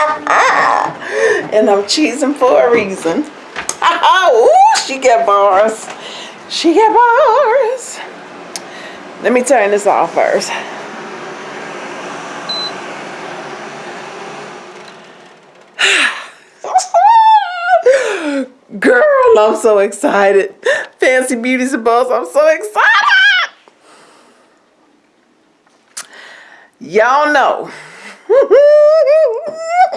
and I'm cheesing for a reason. Ooh, she get bars. She get bars. Let me turn this off first. Girl, I'm so excited. Fancy Beauties and Bows, I'm so excited. Y'all know.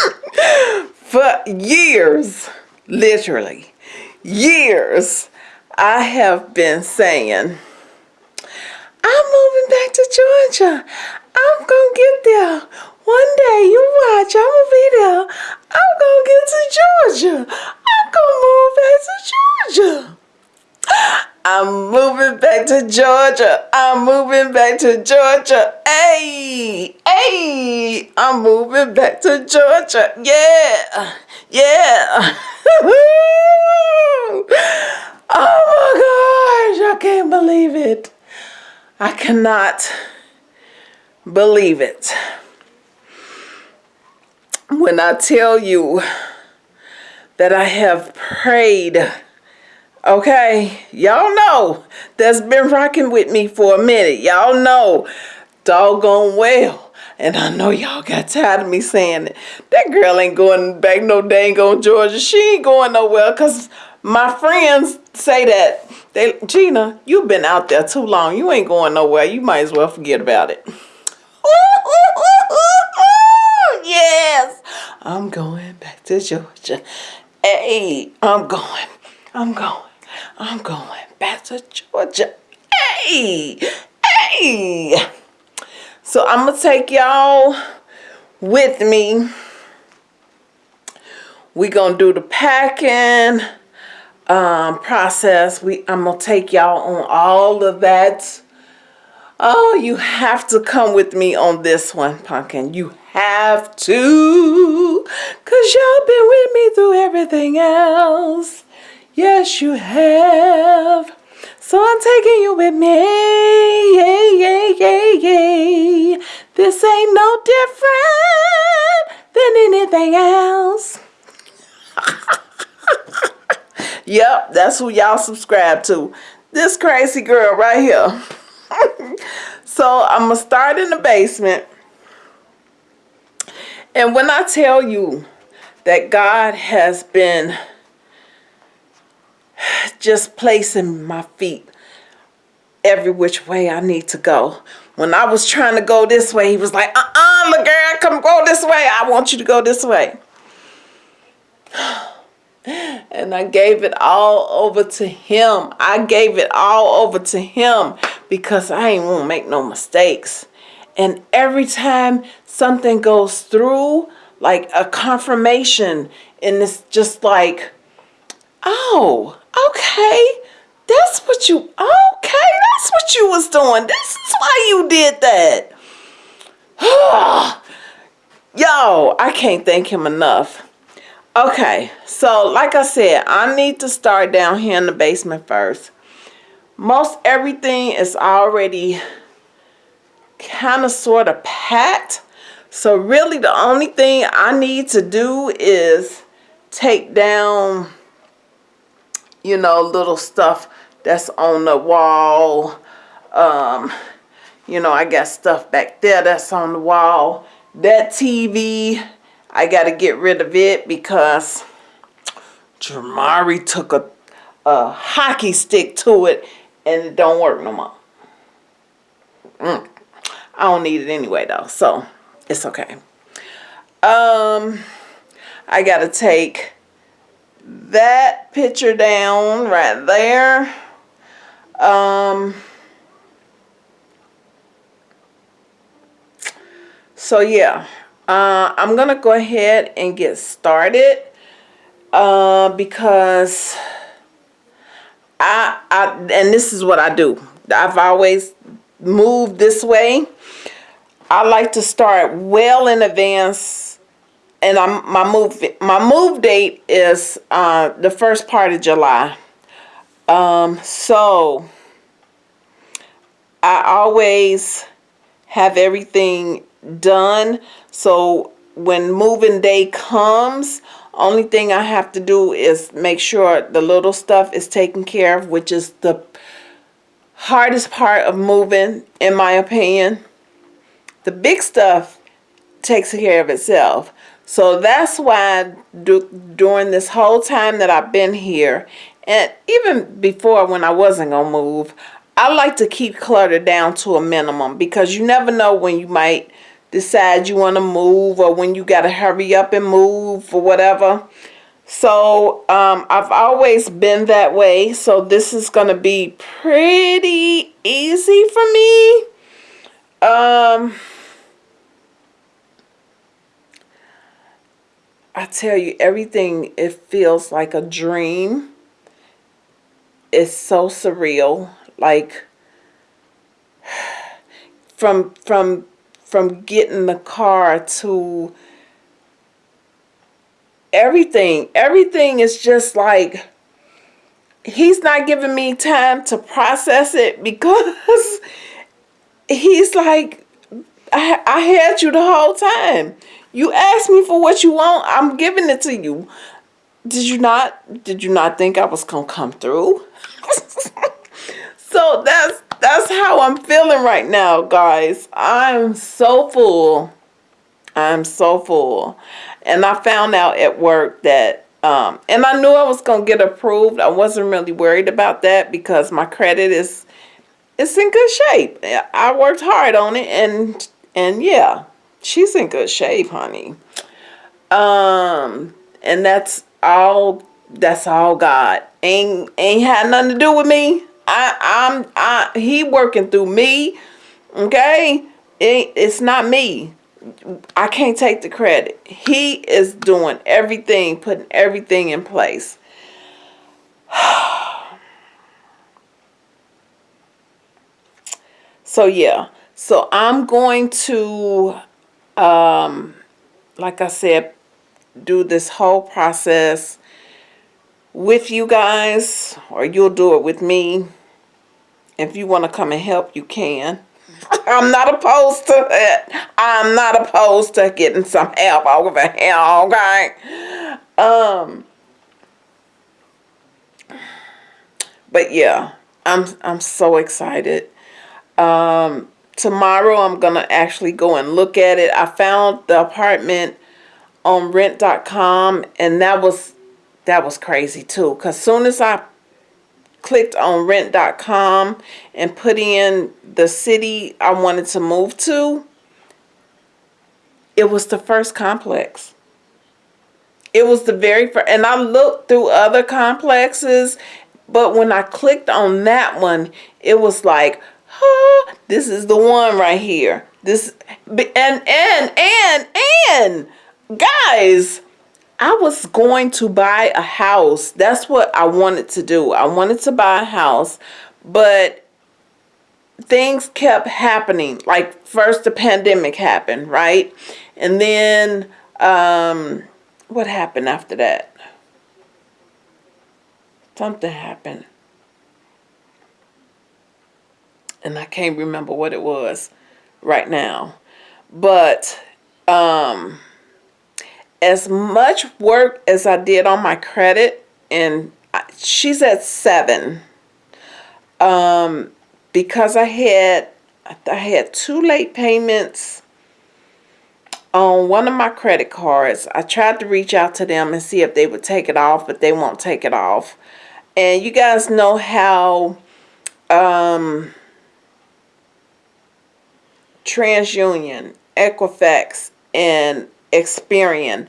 For years, literally, years, I have been saying, I'm moving back to Georgia. I'm going to get there. One day, you watch, I'm going to be there. I'm going to get to Georgia. I'm going to move back to Georgia. I'm moving back to Georgia. I'm moving back to Georgia. Hey, hey, I'm moving back to Georgia. Yeah, yeah. oh my gosh, I can't believe it. I cannot believe it. When I tell you that I have prayed Okay, y'all know that's been rocking with me for a minute. Y'all know doggone well. And I know y'all got tired of me saying it. That girl ain't going back no dang on Georgia. She ain't going nowhere because my friends say that. They, Gina, you've been out there too long. You ain't going nowhere. You might as well forget about it. yes, I'm going back to Georgia. Hey, I'm going. I'm going. I'm going back to Georgia. Hey, hey. So I'm going to take y'all with me. we going to do the packing um, process. We I'm going to take y'all on all of that. Oh, you have to come with me on this one, Pumpkin. You have to. Because y'all been with me through everything else. Yes, you have. So I'm taking you with me. Yay, yay, yay, yay. This ain't no different than anything else. yep, that's who y'all subscribe to. This crazy girl right here. so I'm going to start in the basement. And when I tell you that God has been just placing my feet every which way I need to go. When I was trying to go this way, he was like, uh-uh, girl, come go this way. I want you to go this way. And I gave it all over to him. I gave it all over to him because I ain't want to make no mistakes. And every time something goes through, like a confirmation, and it's just like, oh, okay, that's what you, okay, that's what you was doing. This is why you did that. Yo, I can't thank him enough. Okay, so like I said, I need to start down here in the basement first. Most everything is already kind of sort of packed. So really the only thing I need to do is take down you know, little stuff that's on the wall. Um, you know, I got stuff back there that's on the wall. That TV, I got to get rid of it because Jamari took a, a hockey stick to it and it don't work no more. Mm. I don't need it anyway though, so it's okay. Um, I got to take that picture down right there. Um, so yeah, uh, I'm going to go ahead and get started uh, because I, I, and this is what I do. I've always moved this way. I like to start well in advance and I'm, my move my move date is uh, the first part of July. Um, so I always have everything done. So when moving day comes, only thing I have to do is make sure the little stuff is taken care of, which is the hardest part of moving, in my opinion. The big stuff takes care of itself. So that's why do, during this whole time that I've been here, and even before when I wasn't going to move, I like to keep clutter down to a minimum because you never know when you might decide you want to move or when you got to hurry up and move or whatever. So um, I've always been that way. So this is going to be pretty easy for me. Um, I tell you, everything, it feels like a dream. It's so surreal. Like, from, from from getting the car to everything. Everything is just like he's not giving me time to process it because he's like I, I had you the whole time. You asked me for what you want. I'm giving it to you. Did you not did you not think I was to come through? so that's that's how I'm feeling right now, guys. I'm so full. I'm so full. And I found out at work that, um, and I knew I was going to get approved. I wasn't really worried about that because my credit is, it's in good shape. I worked hard on it and, and yeah, she's in good shape, honey. Um, and that's all, that's all God. Ain't, ain't had nothing to do with me. I, I'm, I, he working through me. Okay. It, it's not me. I can't take the credit. He is doing everything, putting everything in place. so yeah. So I'm going to, um, like I said, do this whole process with you guys or you'll do it with me if you want to come and help, you can. I'm not opposed to it. I'm not opposed to getting some help over here, okay? Um, but yeah, I'm I'm so excited. Um, tomorrow I'm gonna actually go and look at it. I found the apartment on rent.com and that was that was crazy too. Cause soon as I clicked on rent.com and put in the city I wanted to move to, it was the first complex. It was the very first, and I looked through other complexes, but when I clicked on that one, it was like, this is the one right here. This, and, and, and, and, guys, I was going to buy a house. That's what I wanted to do. I wanted to buy a house, but things kept happening. Like first the pandemic happened, right? And then um, what happened after that? Something happened. And I can't remember what it was right now. But um as much work as I did on my credit, and she's at seven, um, because I had I had two late payments on one of my credit cards. I tried to reach out to them and see if they would take it off, but they won't take it off. And you guys know how um, TransUnion, Equifax, and Experian,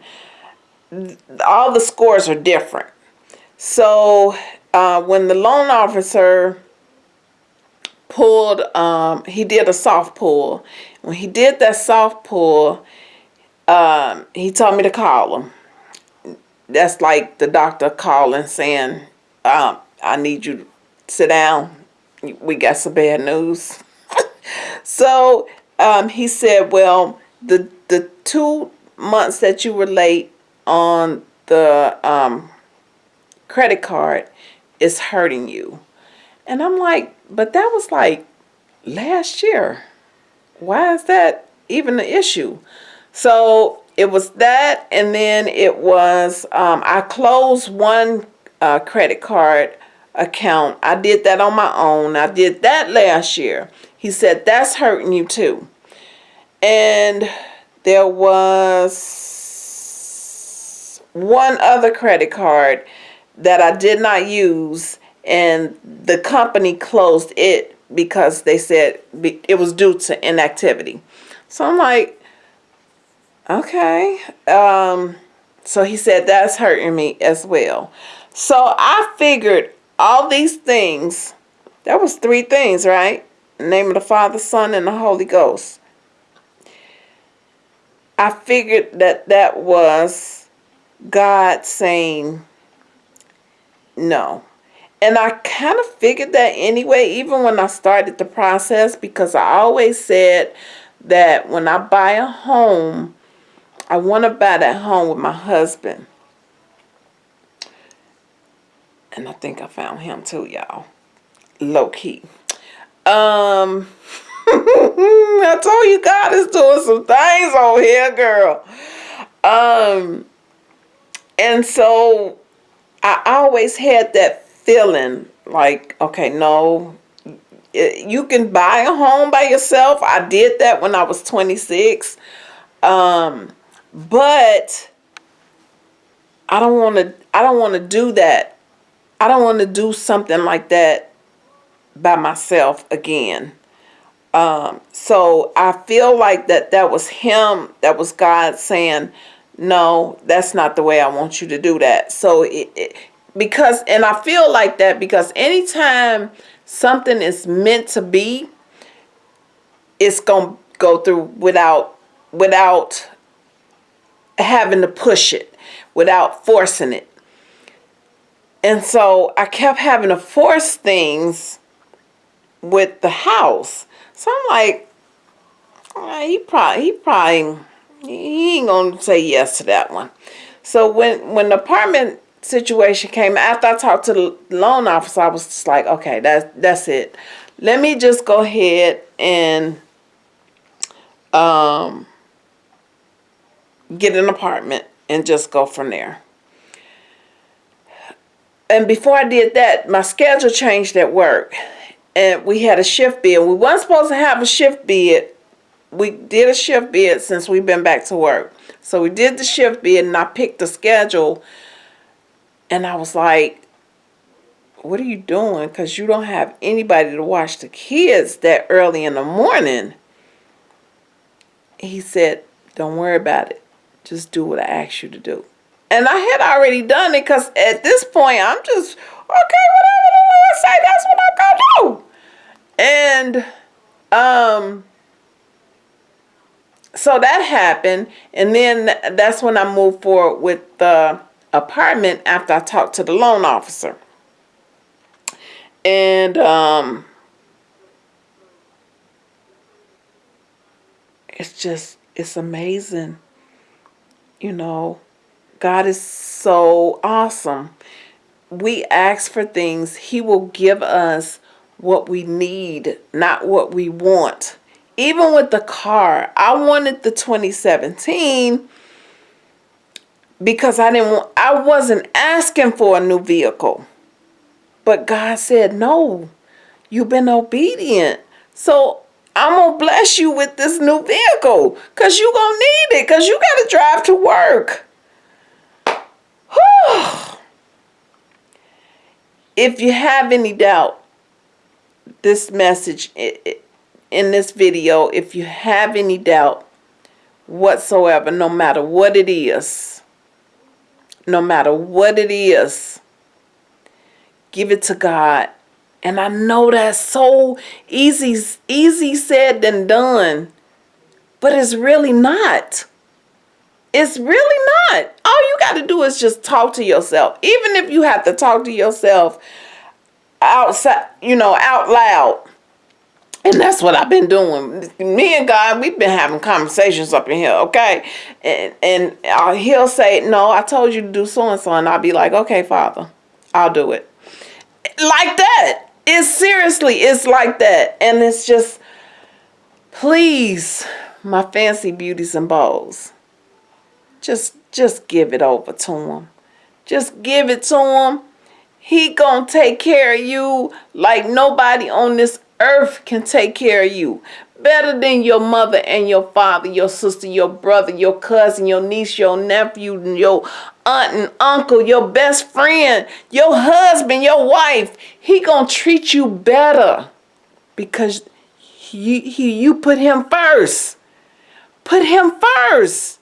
all the scores are different. So uh, when the loan officer pulled, um, he did a soft pull. When he did that soft pull, um, he told me to call him. That's like the doctor calling saying, um, I need you to sit down. We got some bad news. so um, he said, well, the, the two months that you were late on the um, credit card is hurting you. And I'm like, but that was like last year. Why is that even an issue? So it was that, and then it was um, I closed one uh, credit card account. I did that on my own. I did that last year. He said that's hurting you too, and there was one other credit card that I did not use, and the company closed it because they said it was due to inactivity. So I'm like, Okay. Um, so he said that's hurting me as well. So I figured all these things, that was three things, right? The name of the Father, Son, and the Holy Ghost. I figured that that was God saying no. And I kind of figured that anyway, even when I started the process, because I always said that when I buy a home, I want to buy that home with my husband. And I think I found him too, y'all. Low key. Um, I told you God is doing some things over here, girl. Um, and so I always had that feeling like, okay, no, you can buy a home by yourself. I did that when I was 26. Um, but I don't want to I don't want to do that. I don't want to do something like that by myself again. Um, so I feel like that that was him, that was God saying, no, that's not the way I want you to do that. So it, it because, and I feel like that because anytime something is meant to be, it's going to go through without, without having to push it without forcing it. And so I kept having to force things with the house. So I'm like, oh, he probably he probably he ain't gonna say yes to that one. So when when the apartment situation came after I talked to the loan officer, I was just like, okay, that's that's it. Let me just go ahead and um get an apartment and just go from there. And before I did that, my schedule changed at work. And we had a shift bid. We weren't supposed to have a shift bid. We did a shift bid since we've been back to work. So we did the shift bid and I picked the schedule. And I was like, what are you doing? Because you don't have anybody to watch the kids that early in the morning. He said, don't worry about it. Just do what I asked you to do. And I had already done it because at this point, I'm just, okay, whatever the Lord say, that's what I'm going to do. And um, so that happened. And then that's when I moved forward with the apartment after I talked to the loan officer. And um, it's just, it's amazing you know, God is so awesome. We ask for things, He will give us what we need, not what we want. Even with the car, I wanted the 2017 because I didn't want, I wasn't asking for a new vehicle. But God said, no, you've been obedient. So I'm going to bless you with this new vehicle because you're going to need it because you got to drive to work. if you have any doubt, this message in this video, if you have any doubt whatsoever, no matter what it is, no matter what it is, give it to God and I know that's so easy, easy said than done. But it's really not. It's really not. All you got to do is just talk to yourself. Even if you have to talk to yourself outside, you know, out loud. And that's what I've been doing. Me and God, we've been having conversations up in here, okay? And, and he'll say, no, I told you to do so-and-so. And I'll be like, okay, Father, I'll do it. Like that. It's seriously, it's like that. And it's just, please, my fancy beauties and balls, just just give it over to him. Just give it to him. He gonna take care of you like nobody on this earth can take care of you. Better than your mother and your father, your sister, your brother, your cousin, your niece, your nephew, your aunt and uncle, your best friend, your husband, your wife. He gonna treat you better because he, he, you put him first. Put him first.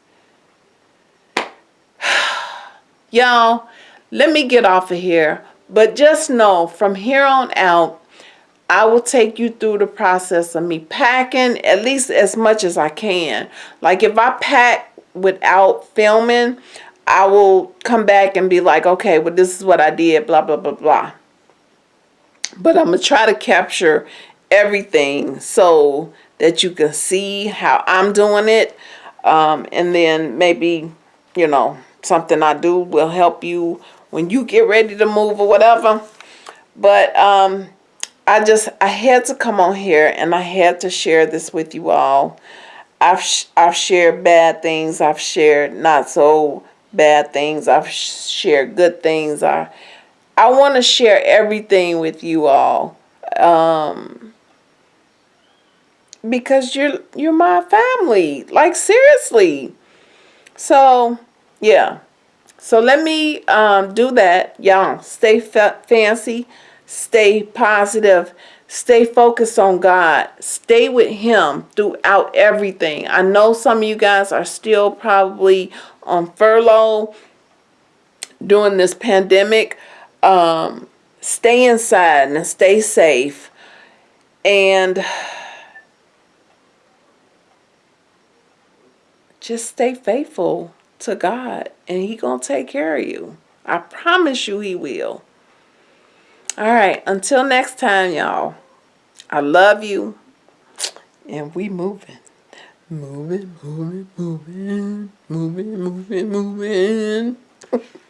Y'all, let me get off of here. But just know from here on out, I will take you through the process of me packing at least as much as I can. Like if I pack without filming, I will come back and be like, okay, well, this is what I did, blah, blah, blah, blah. But I'm going to try to capture everything so that you can see how I'm doing it. Um, and then maybe, you know, something I do will help you when you get ready to move or whatever. But um, I just, I had to come on here and I had to share this with you all. I've, I've shared bad things. I've shared not so bad things. I've shared good things. I, I want to share everything with you all. Um, because you're you're my family like seriously so yeah so let me um, do that y'all. Stay fa fancy stay positive stay focused on God stay with him throughout everything. I know some of you guys are still probably on furlough during this pandemic. Um, stay inside and stay safe. And just stay faithful to God and he going to take care of you. I promise you he will. All right, until next time, y'all. I love you. And we moving. Moving, moving, moving, moving, moving, moving.